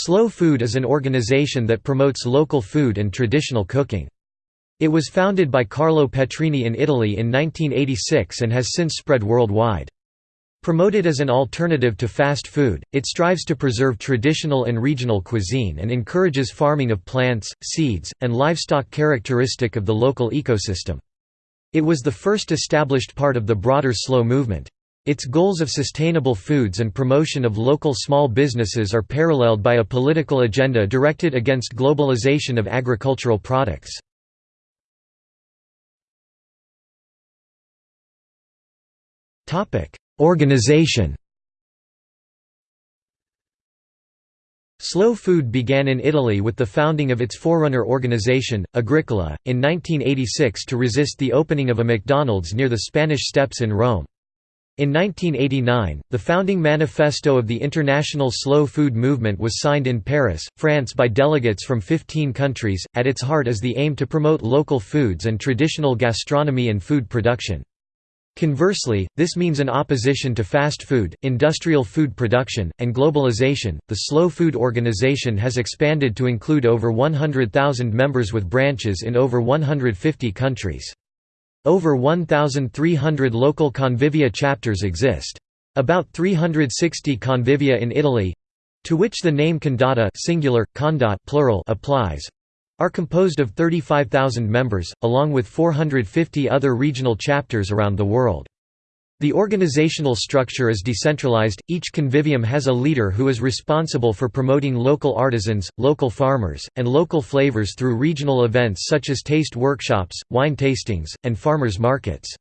Slow Food is an organization that promotes local food and traditional cooking. It was founded by Carlo Petrini in Italy in 1986 and has since spread worldwide. Promoted as an alternative to fast food, it strives to preserve traditional and regional cuisine and encourages farming of plants, seeds, and livestock characteristic of the local ecosystem. It was the first established part of the broader slow movement. Its goals of sustainable foods and promotion of local small businesses are paralleled by a political agenda directed against globalization of agricultural products. Organization Slow food began in Italy with the founding of its forerunner organization, Arcigola, in 1986 to resist the opening of a McDonald's near the Spanish Steps in Rome. In 1989, the founding manifesto of the International Slow Food Movement was signed in Paris, France by delegates from 15 countries. At its heart is the aim to promote local foods and traditional gastronomy and food production. Conversely, this means an opposition to fast food, industrial food production, and globalization. The Slow Food Organization has expanded to include over 100,000 members with branches in over 150 countries. Over 1,300 local Convivia chapters exist. About 360 Convivia in Italy—to which the name Condotta singular, condotte plural applies—are composed of 35,000 members, along with 450 other regional chapters around the world. The organizational structure is decentralized, each convivium has a leader who is responsible for promoting local artisans, local farmers, and local flavors through regional events such as taste workshops, wine tastings, and farmers markets.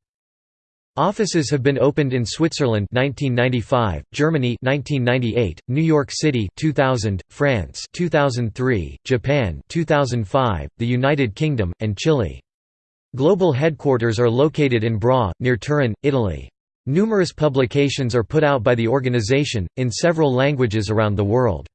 Offices have been opened in Switzerland 1995, Germany 1998, New York City 2000, France 2003, Japan 2005, the United Kingdom, and Chile. Global headquarters are located in Bra, near Turin, Italy. Numerous publications are put out by the organization, in several languages around the world.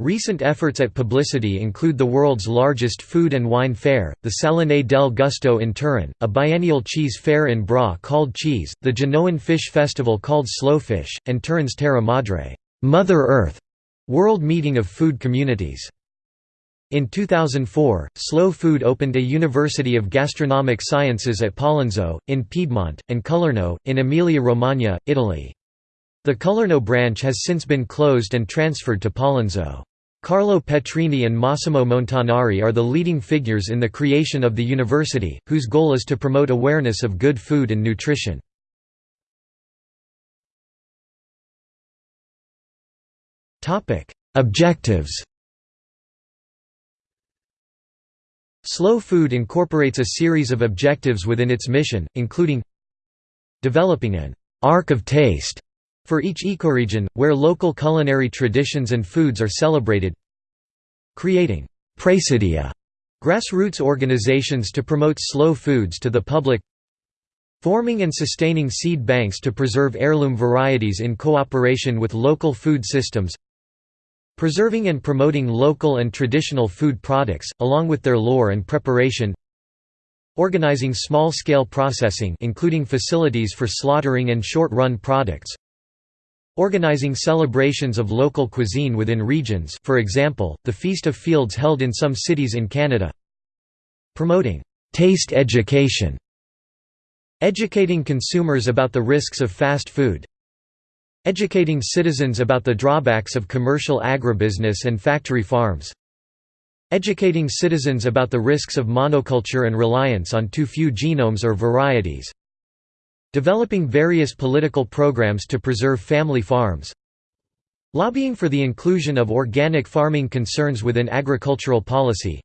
Recent efforts at publicity include the world's largest food and wine fair, the Salone del Gusto in Turin, a biennial cheese fair in Bra called Cheese, the Genoan Fish Festival called Slowfish, and Turin's Terra Madre Mother Earth World Meeting of Food Communities. In 2004, Slow Food opened a University of Gastronomic Sciences at Pollenzo, in Piedmont, and Colorno, in Emilia-Romagna, Italy. The Colorno branch has since been closed and transferred to Pollenzo. Carlo Petrini and Massimo Montanari are the leading figures in the creation of the university, whose goal is to promote awareness of good food and nutrition. Objectives Slow Food incorporates a series of objectives within its mission, including developing an «ark of taste» for each ecoregion, where local culinary traditions and foods are celebrated creating «praesidia» grassroots organizations to promote slow foods to the public forming and sustaining seed banks to preserve heirloom varieties in cooperation with local food systems Preserving and promoting local and traditional food products, along with their lore and preparation. Organizing small-scale processing including facilities for slaughtering and short-run products. Organizing celebrations of local cuisine within regions for example, the Feast of Fields held in some cities in Canada. Promoting «taste education» Educating consumers about the risks of fast food Educating citizens about the drawbacks of commercial agribusiness and factory farms. Educating citizens about the risks of monoculture and reliance on too few genomes or varieties. Developing various political programs to preserve family farms. Lobbying for the inclusion of organic farming concerns within agricultural policy.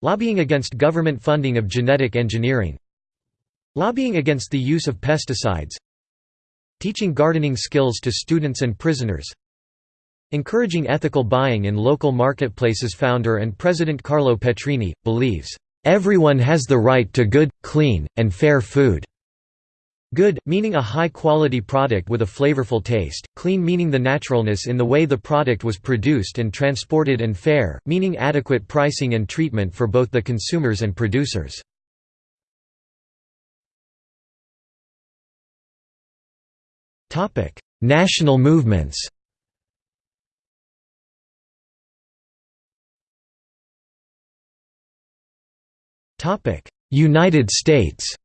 Lobbying against government funding of genetic engineering. Lobbying against the use of pesticides Teaching gardening skills to students and prisoners Encouraging ethical buying in local marketplaces Founder and President Carlo Petrini, believes, "...everyone has the right to good, clean, and fair food." Good, meaning a high-quality product with a flavorful taste, clean meaning the naturalness in the way the product was produced and transported and fair, meaning adequate pricing and treatment for both the consumers and producers. Topic: National movements. Topic: United States.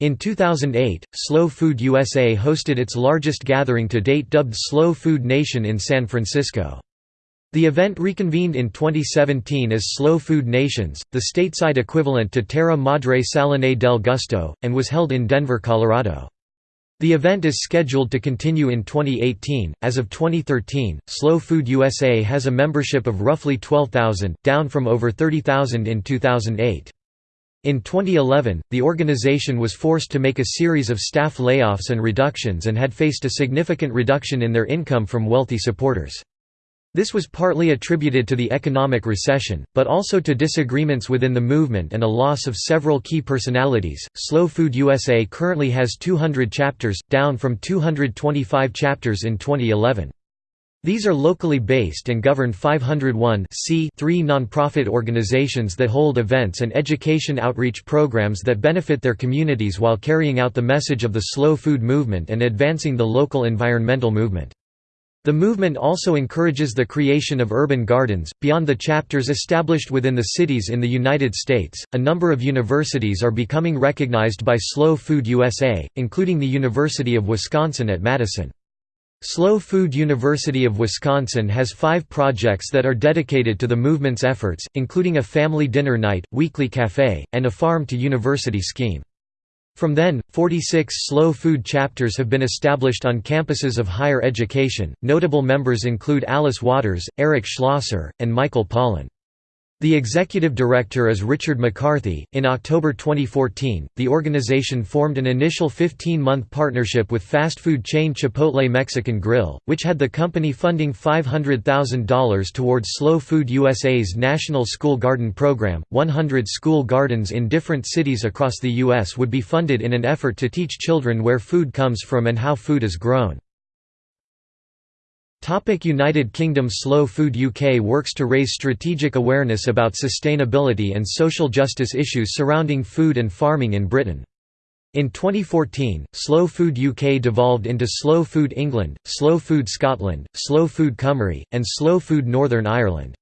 In 2008, Slow Food USA hosted its largest gathering to date dubbed Slow Food Nation in San Francisco. The event reconvened in 2017 as Slow Food Nations, the stateside equivalent to Terra Madre Salone del Gusto, and was held in Denver, Colorado. The event is scheduled to continue in 2018. As of 2013, Slow Food USA has a membership of roughly 12,000, down from over 30,000 in 2008. In 2011, the organization was forced to make a series of staff layoffs and reductions and had faced a significant reduction in their income from wealthy supporters. This was partly attributed to the economic recession, but also to disagreements within the movement and a loss of several key personalities. Slow Food USA currently has 200 chapters, down from 225 chapters in 2011. These are locally based and govern 501 nonprofit organizations that hold events and education outreach programs that benefit their communities while carrying out the message of the slow food movement and advancing the local environmental movement. The movement also encourages the creation of urban gardens. Beyond the chapters established within the cities in the United States, a number of universities are becoming recognized by Slow Food USA, including the University of Wisconsin at Madison. Slow Food University of Wisconsin has five projects that are dedicated to the movement's efforts, including a family dinner night, weekly cafe, and a farm-to-university scheme. From then, 46 slow food chapters have been established on campuses of higher education. Notable members include Alice Waters, Eric Schlosser, and Michael Pollan. The executive director is Richard McCarthy. In October 2014, the organization formed an initial 15 month partnership with fast food chain Chipotle Mexican Grill, which had the company funding $500,000 towards Slow Food USA's National School Garden Program. 100 school gardens in different cities across the U.S. would be funded in an effort to teach children where food comes from and how food is grown. United Kingdom Slow Food UK works to raise strategic awareness about sustainability and social justice issues surrounding food and farming in Britain. In 2014, Slow Food UK devolved into Slow Food England, Slow Food Scotland, Slow Food Cymru, and Slow Food Northern Ireland.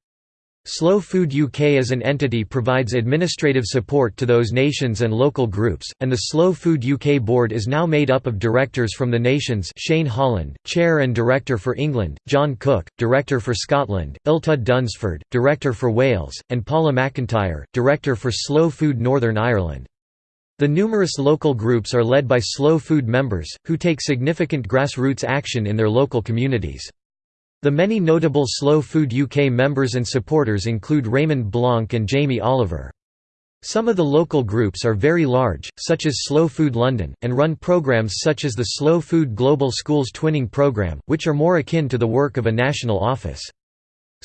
Slow Food UK as an entity provides administrative support to those nations and local groups, and the Slow Food UK board is now made up of directors from the nations Shane Holland, Chair and Director for England, John Cook, Director for Scotland, Illtyd Dunsford, Director for Wales, and Paula McIntyre, Director for Slow Food Northern Ireland. The numerous local groups are led by Slow Food members, who take significant grassroots action in their local communities. The many notable Slow Food UK members and supporters include Raymond Blanc and Jamie Oliver. Some of the local groups are very large, such as Slow Food London, and run programs such as the Slow Food Global Schools Twinning Programme, which are more akin to the work of a national office.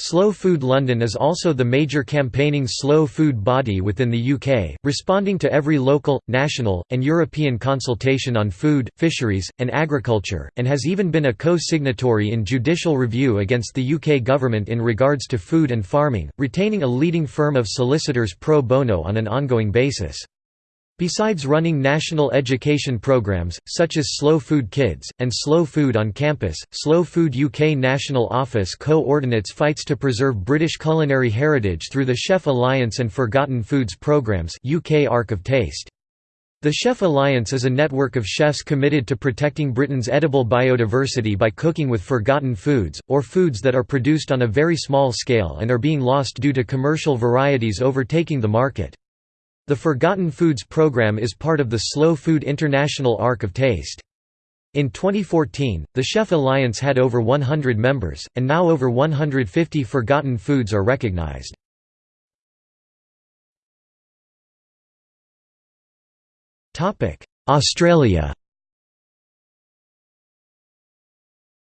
Slow Food London is also the major campaigning slow food body within the UK, responding to every local, national, and European consultation on food, fisheries, and agriculture, and has even been a co-signatory in judicial review against the UK government in regards to food and farming, retaining a leading firm of solicitors pro bono on an ongoing basis. Besides running national education programs, such as Slow Food Kids, and Slow Food on Campus, Slow Food UK National Office co-ordinates fights to preserve British culinary heritage through the Chef Alliance and Forgotten Foods programmes UK Ark of Taste. The Chef Alliance is a network of chefs committed to protecting Britain's edible biodiversity by cooking with forgotten foods, or foods that are produced on a very small scale and are being lost due to commercial varieties overtaking the market. The Forgotten Foods program is part of the Slow Food International Ark of Taste. In 2014, the Chef Alliance had over 100 members, and now over 150 forgotten foods are recognized. Australia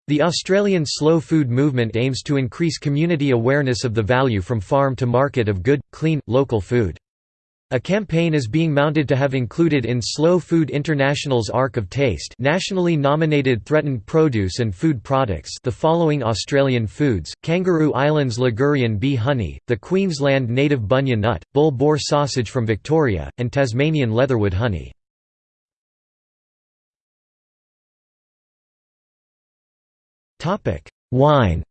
The Australian slow food movement aims to increase community awareness of the value from farm to market of good, clean, local food. A campaign is being mounted to have included in Slow Food International's Ark of Taste nationally nominated threatened produce and food products the following Australian foods, Kangaroo Islands Ligurian bee honey, the Queensland native bunya nut, bull boar sausage from Victoria, and Tasmanian leatherwood honey. Wine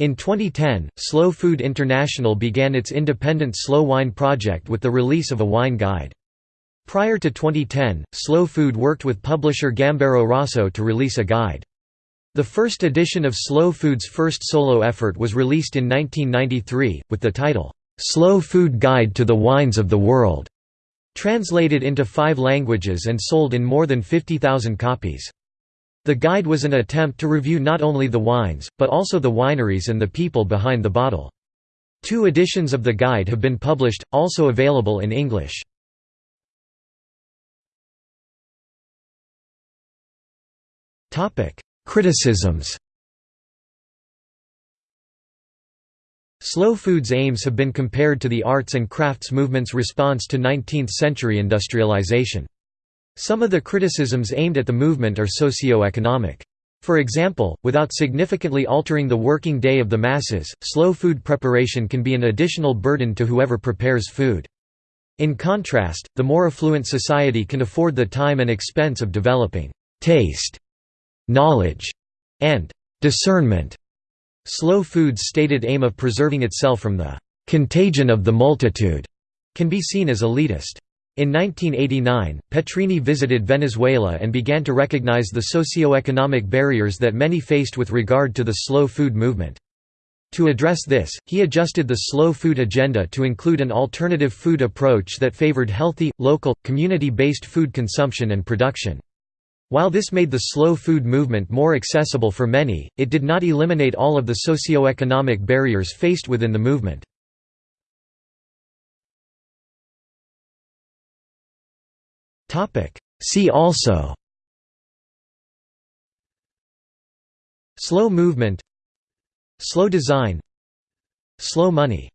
In 2010, Slow Food International began its independent slow wine project with the release of a wine guide. Prior to 2010, Slow Food worked with publisher Gambero Rosso to release a guide. The first edition of Slow Food's first solo effort was released in 1993, with the title, "'Slow Food Guide to the Wines of the World' translated into five languages and sold in more than 50,000 copies. The guide was an attempt to review not only the wines, but also the wineries and the people behind the bottle. Two editions of the guide have been published, also available in English. Criticisms Slow food's aims have been compared to the arts and crafts movement's response to 19th-century industrialization. Some of the criticisms aimed at the movement are socio-economic. For example, without significantly altering the working day of the masses, slow food preparation can be an additional burden to whoever prepares food. In contrast, the more affluent society can afford the time and expense of developing taste, knowledge, and discernment. Slow food's stated aim of preserving itself from the contagion of the multitude can be seen as elitist. In 1989, Petrini visited Venezuela and began to recognize the socio-economic barriers that many faced with regard to the slow food movement. To address this, he adjusted the slow food agenda to include an alternative food approach that favored healthy, local, community-based food consumption and production. While this made the slow food movement more accessible for many, it did not eliminate all of the socio-economic barriers faced within the movement. See also. Slow movement. Slow design. Slow money